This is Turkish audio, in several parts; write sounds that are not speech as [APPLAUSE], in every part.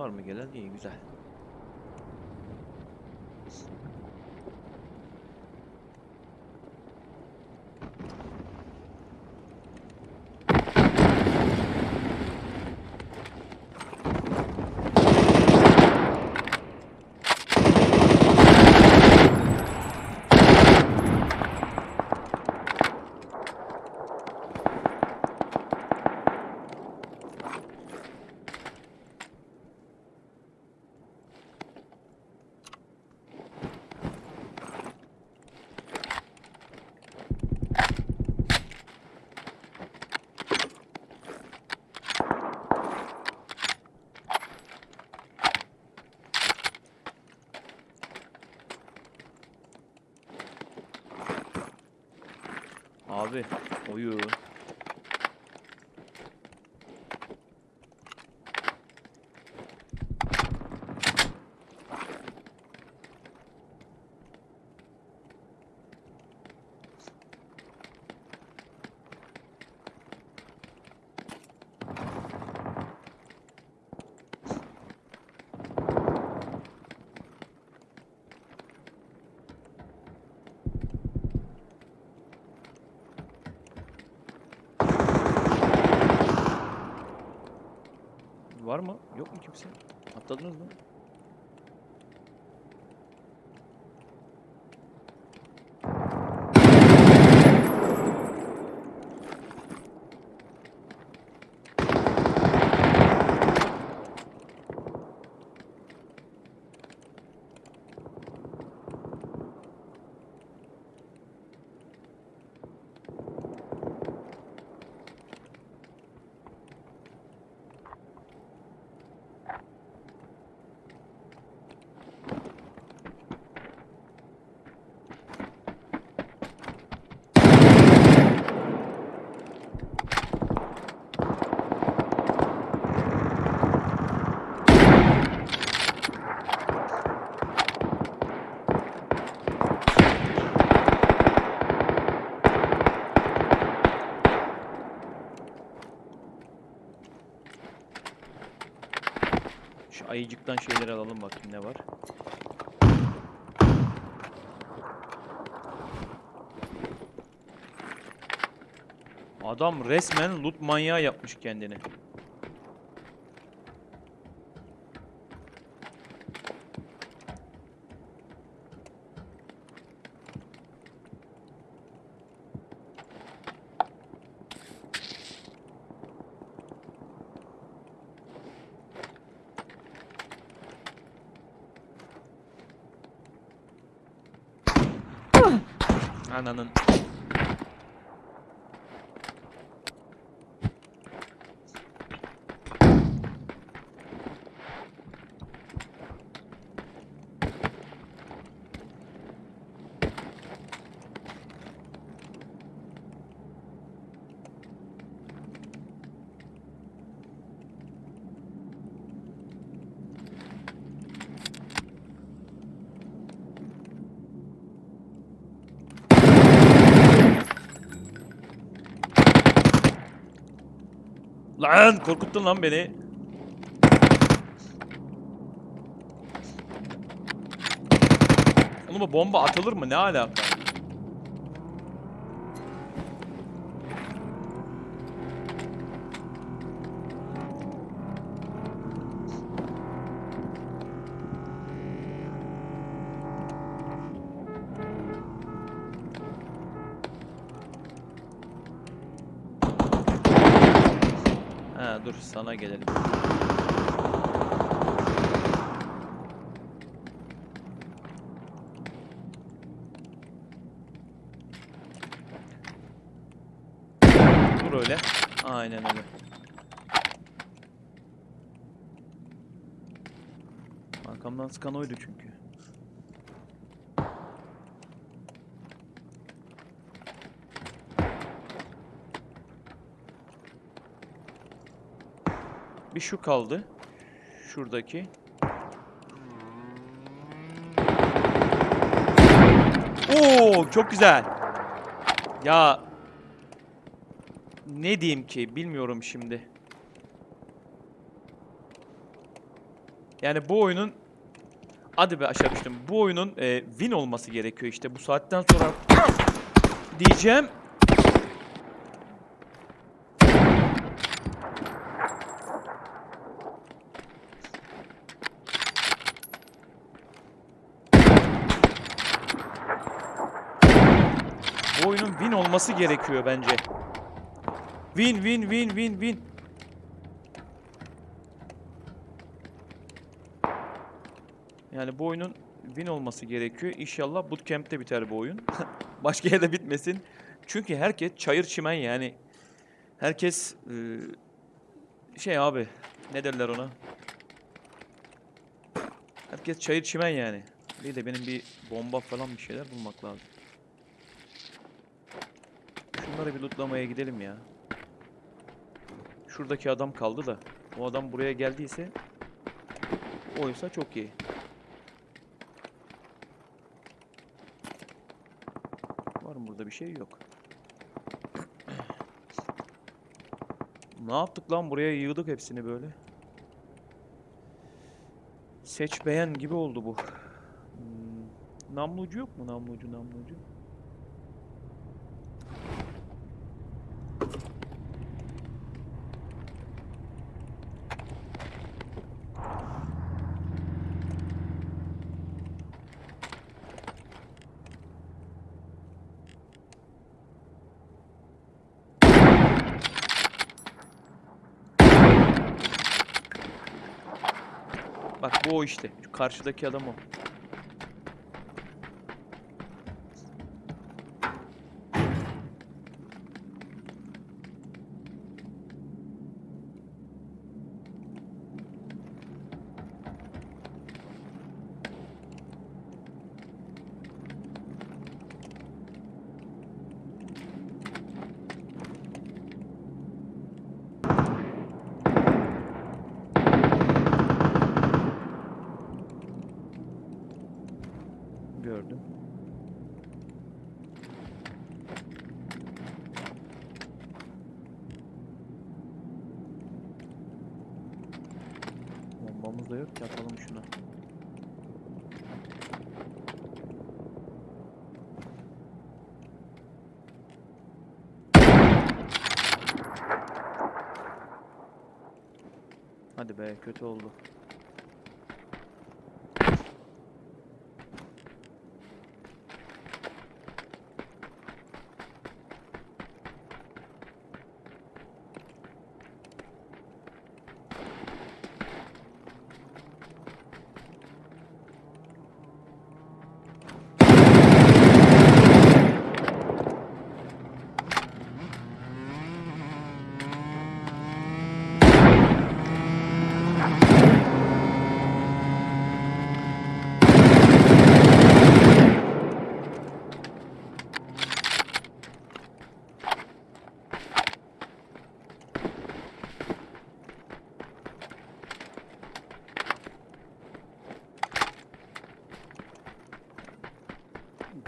Var mı gelen? İyi güzel. Abi oyun. Var mı? Yok mu kimse? Atladınız mı? Şu ayıcıktan şeyleri alalım bakayım ne var. Adam resmen loot manyağı yapmış kendini. 하나는 Lan korkuttun lan beni. Oğlum bomba atılır mı? Ne alaka? Sana gelelim. Dur öyle. Aynen öyle. Arkamdan sıkan oydu çünkü. Bir şu kaldı. Şuradaki. Oo çok güzel. Ya ne diyeyim ki bilmiyorum şimdi. Yani bu oyunun hadi be aşağı düştüm. Bu oyunun e, win olması gerekiyor işte bu saatten sonra [COUGHS] diyeceğim. Oyunun win olması gerekiyor bence. Win win win win win. Yani bu oyunun win olması gerekiyor. İnşallah bootcamp'te biter bu oyun. [LAUGHS] Başka yerde bitmesin. Çünkü herkes çayır çimen yani. Herkes eee, şey abi ne derler ona? Herkes çayır çimen yani. Bir de benim bir bomba falan bir şeyler bulmak lazım. Şunları bir lootlamaya gidelim ya. Şuradaki adam kaldı da. O adam buraya geldiyse oysa çok iyi. Var mı burada bir şey? Yok. [CLEARS THROAT] Ne yaptık lan? Buraya yığdık hepsini böyle. Seç beğen gibi oldu bu. Hmm, Namlucu yok mu? Namlucu, namlucu. Bak o işte. Şu karşıdaki adam o. Gördüm. Bombamız da yok ki atalım şuna. Hadi be kötü oldu.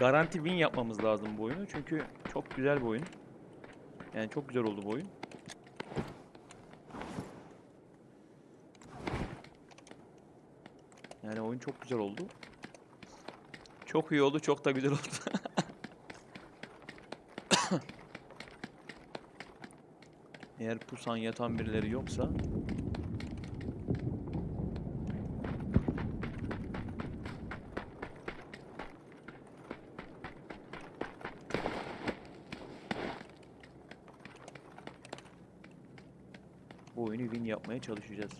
Garanti win yapmamız lazım bu oyunu. Çünkü çok güzel bir oyun. Yani çok güzel oldu bu oyun. Yani oyun çok güzel oldu. Çok iyi oldu, çok da güzel oldu. [COUGHS] Eğer pusan yatan birileri yoksa bu oyunu win yapmaya çalışacağız.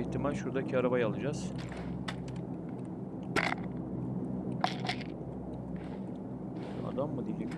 İhtimal şuradaki arabayı alacağız. Adam mı diyecek?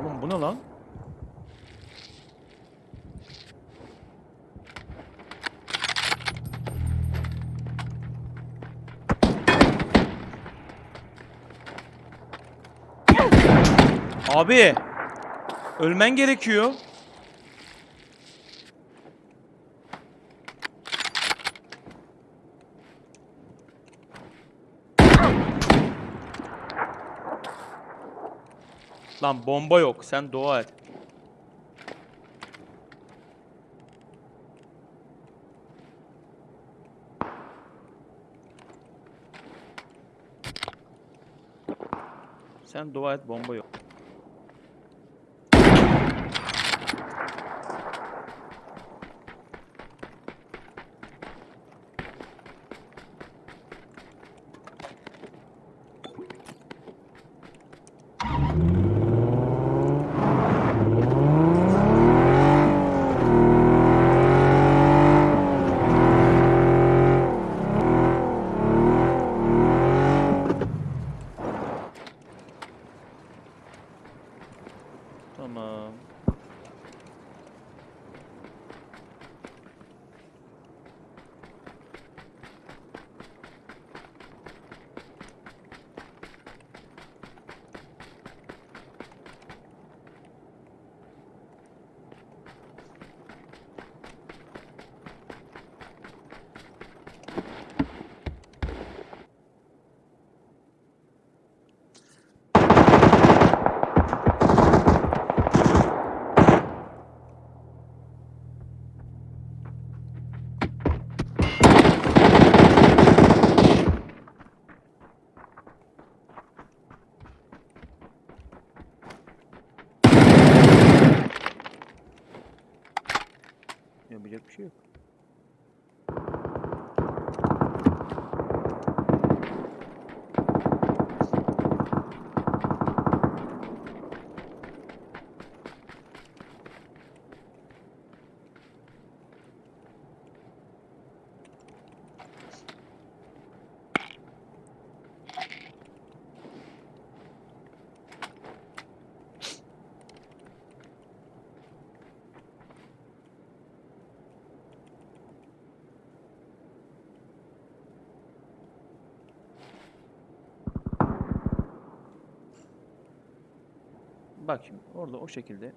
Oğlum bu ne lan? Abi ölmen gerekiyor. Lan bomba yok. Sen dua et. Sen dua et bomba yok. Bak şimdi orada o şekilde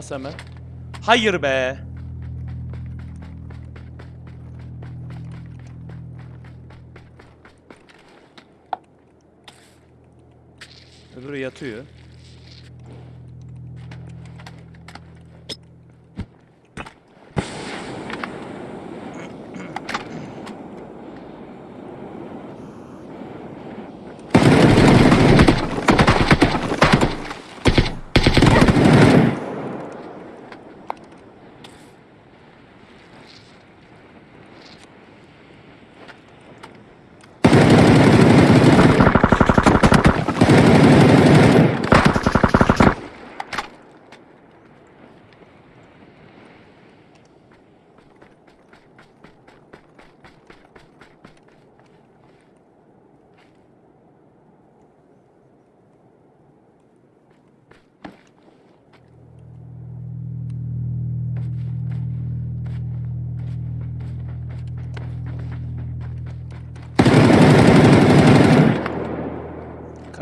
Bas hemen. Hayır be. Öbürü yatıyor.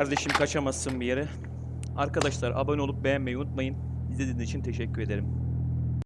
Kardeşim kaçamazsın bir yere. Arkadaşlar abone olup beğenmeyi unutmayın. İzlediğiniz için teşekkür ederim.